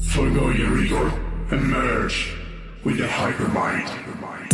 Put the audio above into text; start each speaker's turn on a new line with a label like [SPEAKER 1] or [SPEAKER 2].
[SPEAKER 1] Forgo your ego and merge with the hypermind.